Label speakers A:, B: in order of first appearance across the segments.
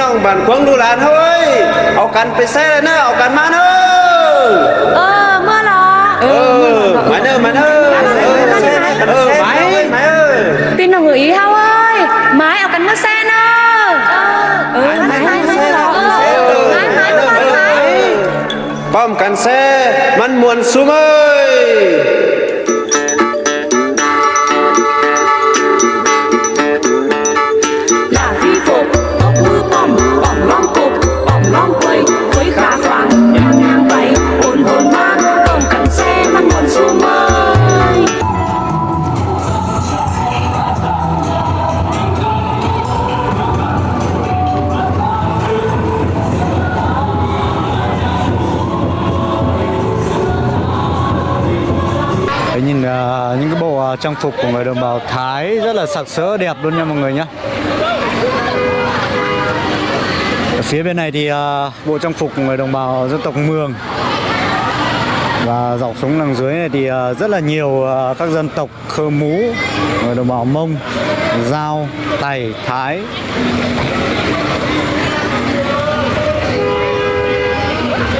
A: น้องบ้านควงดูหลานเฮ้ยเอากันไปแซ่เลยนะเอากันมาเนอะ
B: เออเมื่อหรอ
A: เออมาเนอะมาเนอะเออเออไปมาเออ
B: tin nào người ý hao ơi mái ở cánh mất xe nơ ừ mái mái mái ừ mái mái mái mái
A: ป้อมกันแซ่
C: phục
D: của người đồng bào Thái rất là sặc sỡ đẹp luôn nha mọi người nhé Ở phía bên này thì uh, bộ trang phục của người đồng bào dân tộc Mường và dọc xuống đằng dưới này thì uh, rất là nhiều uh, các dân tộc Khơ Mú, người đồng bào Mông, Giao, Tày, Thái.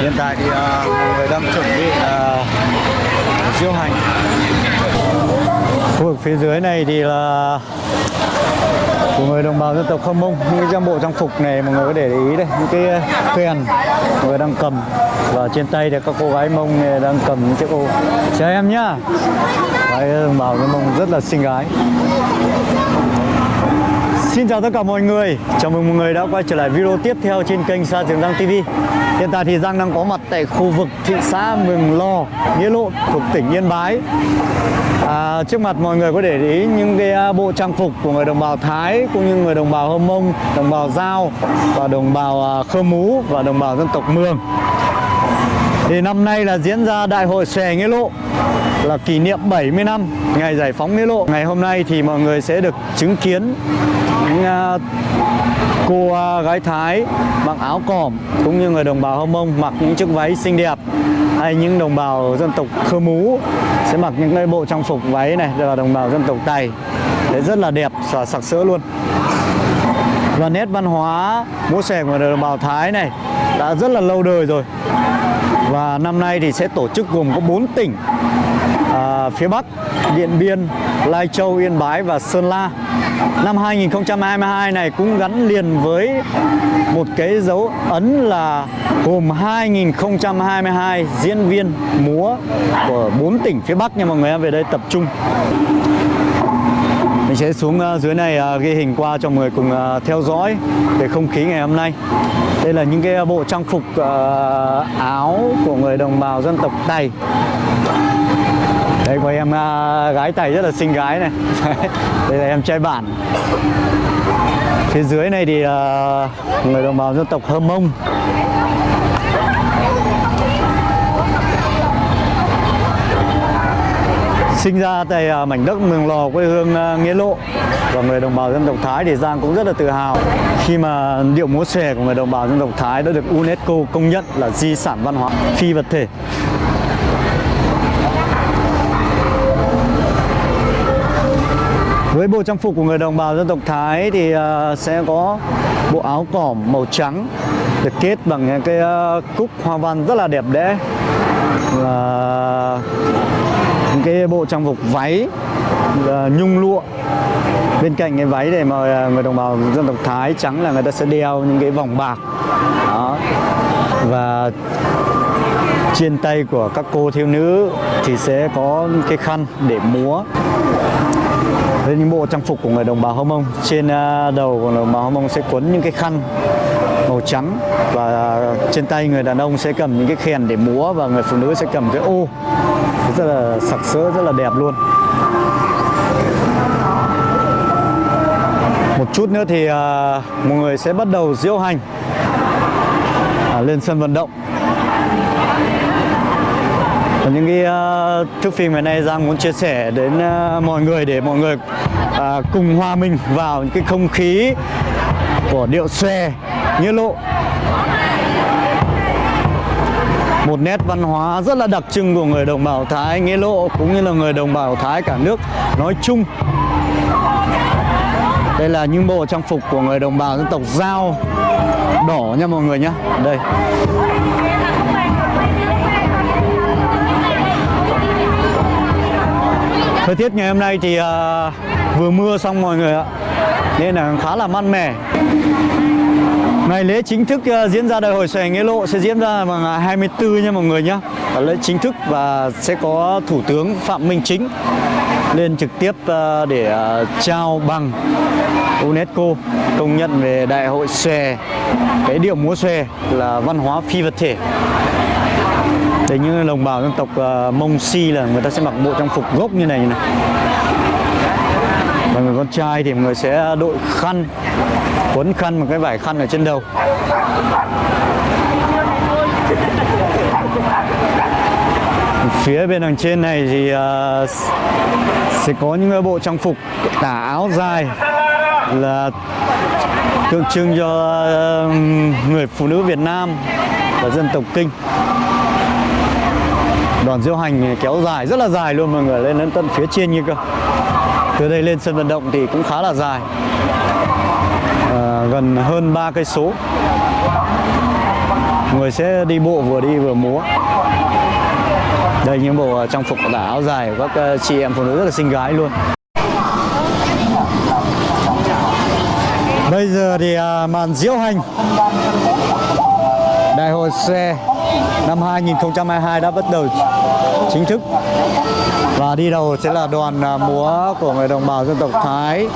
D: Hiện tại thì uh, mọi người đang chuẩn bị diễu hành khu vực phía dưới này thì là của người đồng bào dân tộc Khơ Mông. Những cái trang bộ trang phục này mọi người có để ý đây, những cái ờ, kèn mọi người đang cầm. Và trên tay thì các cô gái Mông này đang cầm những chiếc ô. Chào em nhá. Gái ờ, đồng bào dân Mông rất là xinh gái. Xin chào tất cả mọi người. Chào mừng mọi người đã quay trở lại video tiếp theo trên kênh Sa Trường Giang TV Hiện tại thì Giang đang có mặt tại khu vực thị xã Mường Lò, Nghĩa Lộ thuộc tỉnh Yên Bái. À, Trước mặt mọi người có để ý những cái à, bộ trang phục của người đồng bào Thái Cũng như người đồng bào Hơ Mông, đồng bào Giao Và đồng bào à, Khơ Mú và đồng bào dân tộc Mường thì năm nay là diễn ra Đại hội Xòe Nghĩa Lộ, là kỷ niệm 70 năm ngày giải phóng Nghĩa Lộ. Ngày hôm nay thì mọi người sẽ được chứng kiến những à, cô à, gái Thái mặc áo cỏm cũng như người đồng bào Hơ Mông mặc những chiếc váy xinh đẹp hay những đồng bào dân tộc Khơ Mú sẽ mặc những cái bộ trang phục váy này, là đồng bào dân tộc Tày. Đấy rất là đẹp và sặc sỡ luôn và nét văn hóa múa xòe của đồng bào Thái này đã rất là lâu đời rồi và năm nay thì sẽ tổ chức gồm có 4 tỉnh. À, phía Bắc Điện Biên, Lai Châu, Yên Bái và Sơn La. Năm 2022 này cũng gắn liền với một cái dấu ấn là gồm 2022 diễn viên múa của 4 tỉnh phía Bắc nha mọi người em về đây tập trung mình sẽ xuống ờ, dưới này ờ, ghi hình qua cho mọi người cùng ờ, theo dõi về không khí ngày hôm nay. Đây là những cái bộ trang phục áo của người đồng bào dân tộc Tày. Đây, có em gái Tày rất là xinh gái này. Đây là em trai bản phía dưới này thì người đồng bào dân tộc Hơ Mông. Sinh ra tại à, mảnh đất Mường Lò quê hương à, Nghĩa Lộ và người đồng bào dân tộc Thái thì Giang cũng rất là tự hào khi mà điệu múa xòe của người đồng bào dân tộc Thái đã được UNESCO công nhận là di sản văn hóa phi vật thể. Với bộ trang phục của người đồng bào dân tộc Thái thì à, sẽ có bộ áo cỏm màu trắng được kết bằng những cái cúc hoa văn rất là đẹp đẽ là trang phục váy ờ, nhung lụa. Bên cạnh cái váy để mà người đồng bào dân tộc Thái trắng là người ta sẽ đeo những cái vòng bạc. Đó. Và trên tay của các cô thiếu nữ thì sẽ có cái khăn để múa. Với những bộ trang phục của người đồng bào Hơ Mông. Trên ờ, đầu của người đồng bào Hơ Mông sẽ quấn những cái khăn màu trắng và trên tay người đàn ông sẽ cầm những cái khen để múa và người phụ nữ sẽ cầm cái ô. Rất là sặc sỡ rất là đẹp luôn. Một chút nữa thì à, mọi người sẽ bắt đầu diễu hành à, lên sân vận động. Và những cái uh, thước phim ngày nay Giang muốn chia sẻ đến uh, mọi người để mọi người uh, cùng hòa mình vào những cái không khí của điệu xòe nghĩa lộ. Một nét văn hóa rất là đặc trưng của người đồng bào Thái Nghĩa Lộ cũng như là người đồng bào Thái cả nước. Nói chung Đây là những bộ trang phục của người đồng bào dân tộc Giao. Đỏ nha mọi người nhé. Đây. Thời tiết ngày hôm nay thì uh, vừa mưa xong mọi người ạ. Nên là khá là mát mẻ. Ngày lễ chính thức ờ, diễn ra đại hội xòe nghĩa lộ sẽ diễn ra vào ngày 24 nha mọi người nhé lễ chính thức và sẽ có Thủ tướng Phạm Minh Chính lên trực tiếp ờ, để ờ, trao bằng UNESCO công nhận về đại hội xòe cái điệu múa xòe là văn hóa phi vật thể. Đấy những đồng bào dân tộc uh, Mông Si là người ta sẽ mặc bộ trang phục gốc như này như này mọi người con trai thì người sẽ đội khăn Quấn khăn một cái vải khăn ở trên đầu. Phía bên đằng trên này thì uh, sẽ có những bộ trang phục tả áo dài là tượng trưng cho uh, người phụ nữ Việt Nam và dân tộc Kinh. Đoàn diễu hành kéo dài rất là dài luôn mọi người lên đến tận phía trên như cơ từ đây lên sân vận động thì cũng khá là dài. À, gần hơn 3 cây số. Người sẽ đi bộ vừa đi vừa múa. Đây những bộ ờ, trang phục tả áo dài của các ờ, chị em phụ nữ rất là xinh gái luôn. Bây giờ thì à, màn diễu hành. Đại hội xe năm 2022 đã bắt đầu chính thức. Và đi đầu sẽ là đoàn à, múa của người đồng bào dân tộc Thái.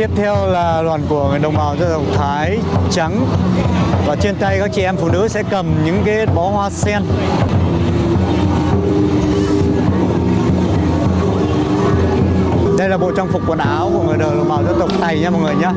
D: Tiếp theo là đoàn của người đồng bào dân tộc Thái, trắng. Và trên tay các chị em phụ nữ sẽ cầm những cái bó hoa sen. Đây là bộ trang phục quần áo của người đồng bào dân tộc Tày nha mọi người nhé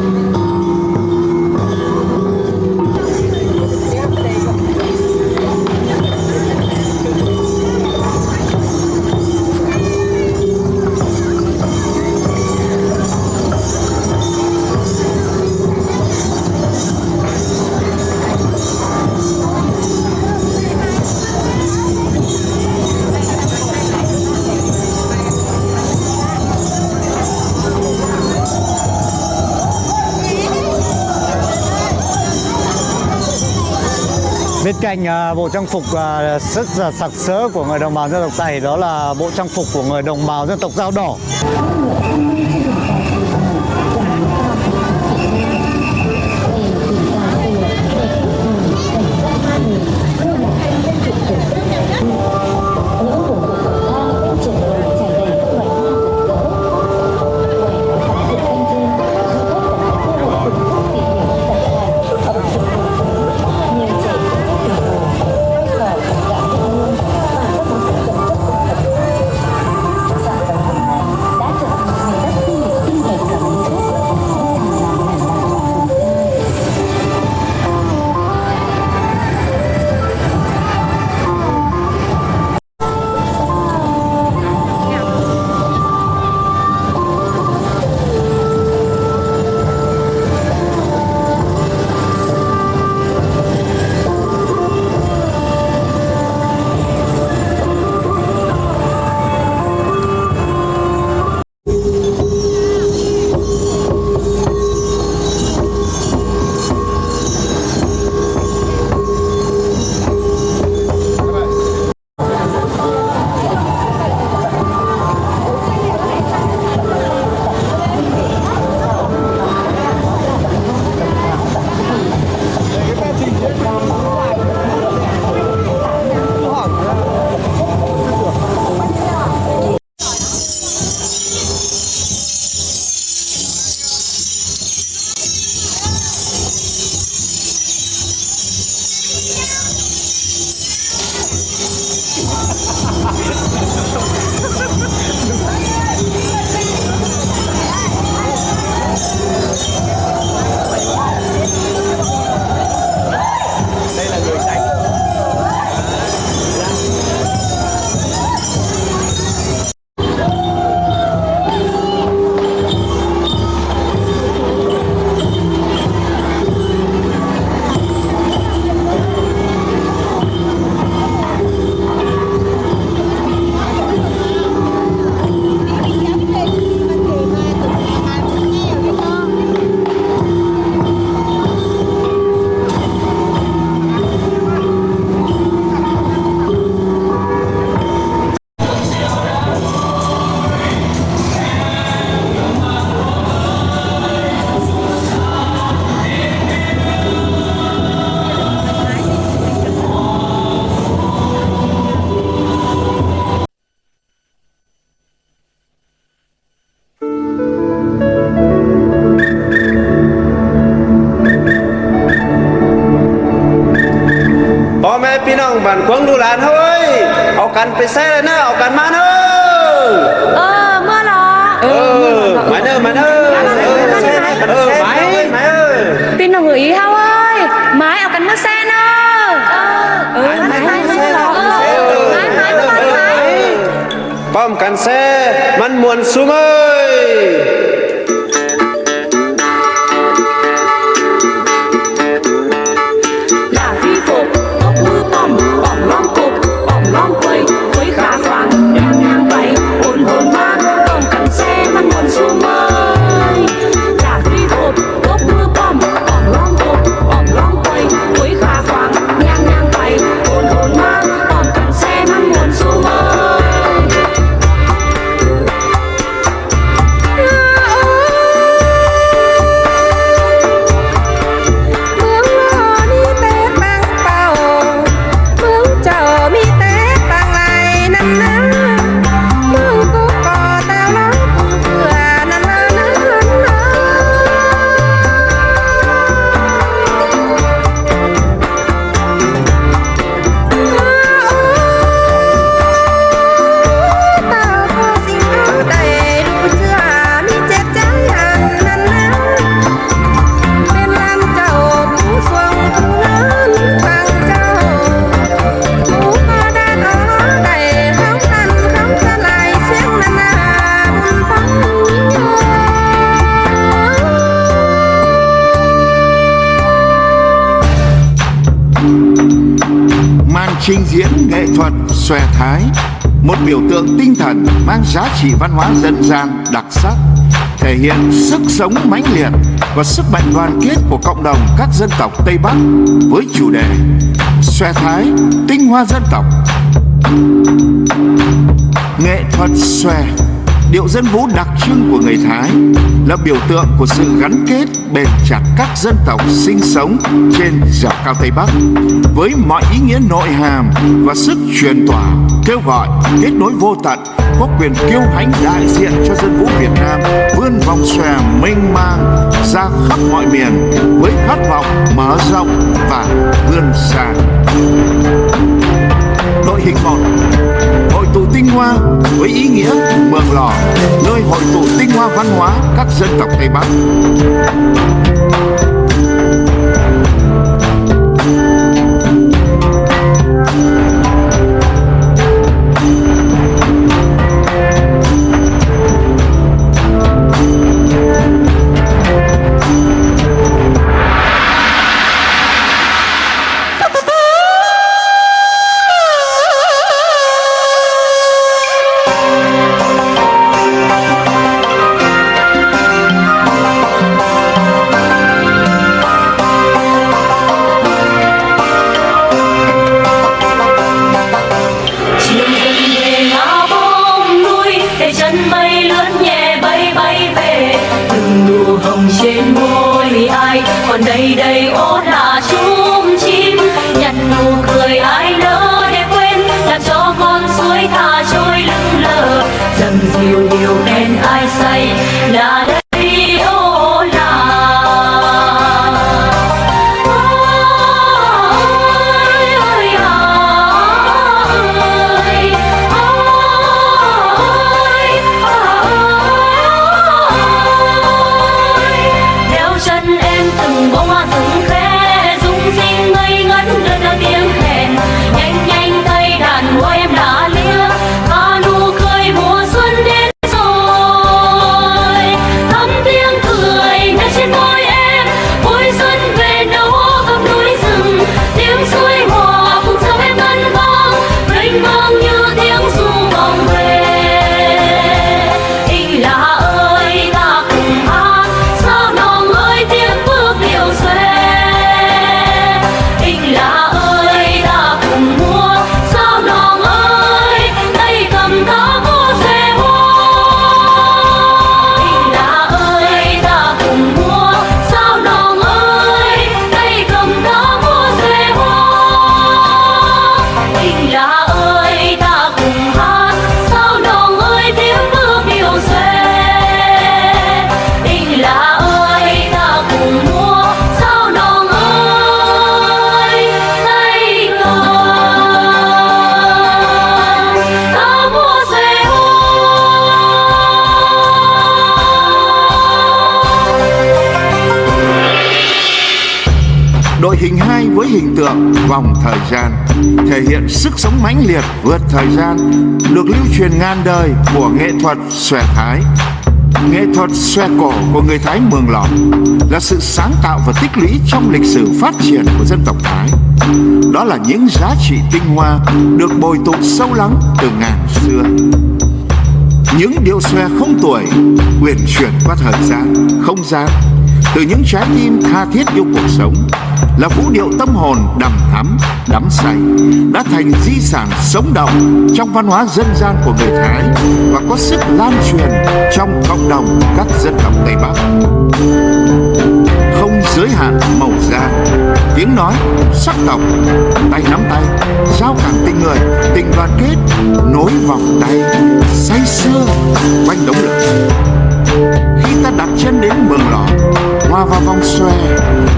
D: Bên cạnh à, bộ trang phục à, rất là sặc sỡ của người đồng bào dân tộc Tày, đó là bộ trang phục của người đồng bào dân tộc Dao Đỏ.
A: phải xe lên học cắn mắn ơi ờ mưa nó ừ máy ơi máy ơi. Ừ ơi, máy ơi
B: pin nó người ý hao ơi. Máy học cắn mắt xe nó. Ờ. Ừ
C: máy máy máy bom cắn xe mắn muộn xuống ơi.
E: Trình diễn nghệ thuật xòe thái, một biểu tượng tinh thần mang giá trị văn hóa dân gian đặc sắc, thể hiện sức sống mãnh liệt và sức mạnh đoàn kết của cộng đồng các dân tộc Tây Bắc với chủ đề xòe thái tinh hoa dân tộc. Nghệ thuật xòe điệu dân vũ đặc trưng của người Thái là biểu tượng của sự gắn kết, bền chặt các dân tộc sinh sống trên dẻo cao Tây Bắc với mọi ý nghĩa nội hàm và sức truyền tỏa, kêu gọi, kết nối vô tận, có quyền kiêu hãnh đại diện cho dân vũ Việt Nam vươn vòng xòe mênh mang ra khắp mọi miền với khát vọng mở rộng và vươn xa đội hình một hội tụ tinh hoa với ý nghĩa mường lò, nơi hội tụ tinh hoa văn hóa các dân tộc tây bắc. Vòng thời gian, thể hiện sức sống mãnh liệt vượt thời gian, được lưu truyền ngàn đời của nghệ thuật xòe thái. Nghệ thuật xòe cổ của người thái mường lò là sự sáng tạo và tích lũy trong lịch sử phát triển của dân tộc thái. Đó là những giá trị tinh hoa được bồi tụ sâu lắng từ ngàn xưa. Những điệu xòe không tuổi uyển chuyển qua thời gian, không gian, từ những trái tim tha thiết yêu cuộc sống là vũ điệu tâm hồn đầm thắm, đắm say, đã thành di sản sống động trong văn hóa dân gian của người Thái và có sức lan truyền trong cộng đồng các dân tộc Tây Bắc. Không giới hạn màu da, tiếng nói, sắc tộc, tay nắm tay, giao cảm tình người, tình đoàn kết, nối vòng tay, say sưa, quanh đống lửa. Khi ta đặt chân đến mường hòa vào vòng xòe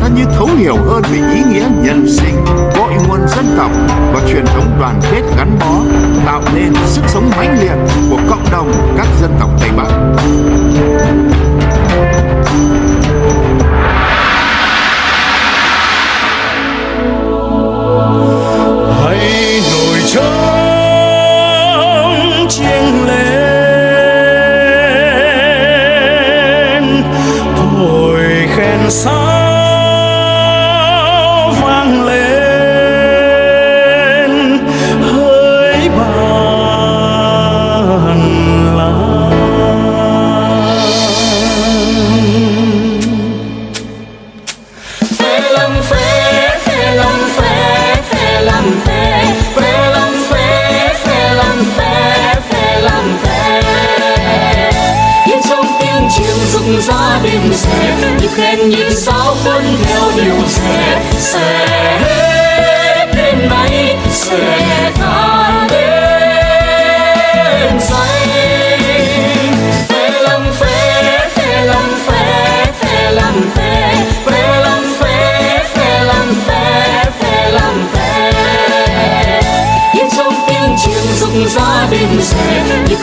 E: ta như thấu hiểu hơn về ý nghĩa nhân sinh, cội nguồn dân tộc và truyền thống đoàn kết gắn bó, tạo nên sức sống mãnh liệt của cộng đồng các dân tộc tây bắc.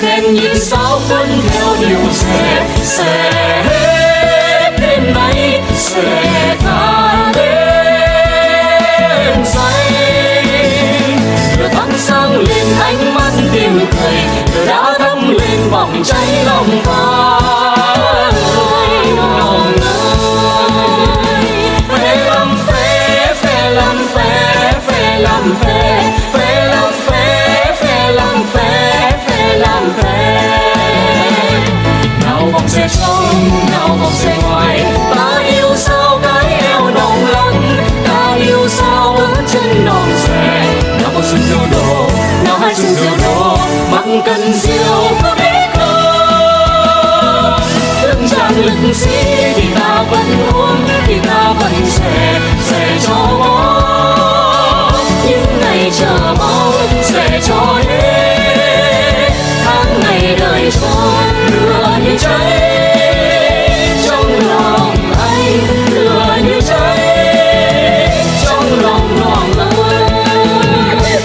C: Sẽ nhịp khen sao quân theo điều sẽ sẽ hết đêm nay, sẽ tan đêm say lửa thắp sáng lên ánh mắt tìm thầy lửa đã thắp lên bỏng cháy lòng ta sẽ trông nhau không sẽ ngoài ta yêu sao cái eo nồng lạnh ta yêu sao bước chân non xe nào một xuân diêu đồ nào hai xuân diêu đồ mắc cần diêu có biết không lưng trang lưng xí thì ta vẫn uống, thì ta vẫn xe xe cho bó những ngày chờ mong xe cho đến tháng ngày đời cho đưa như cháy Hãy subscribe cho kênh Ghiền Mì Gõ Để không bỏ lỡ những video hấp dẫn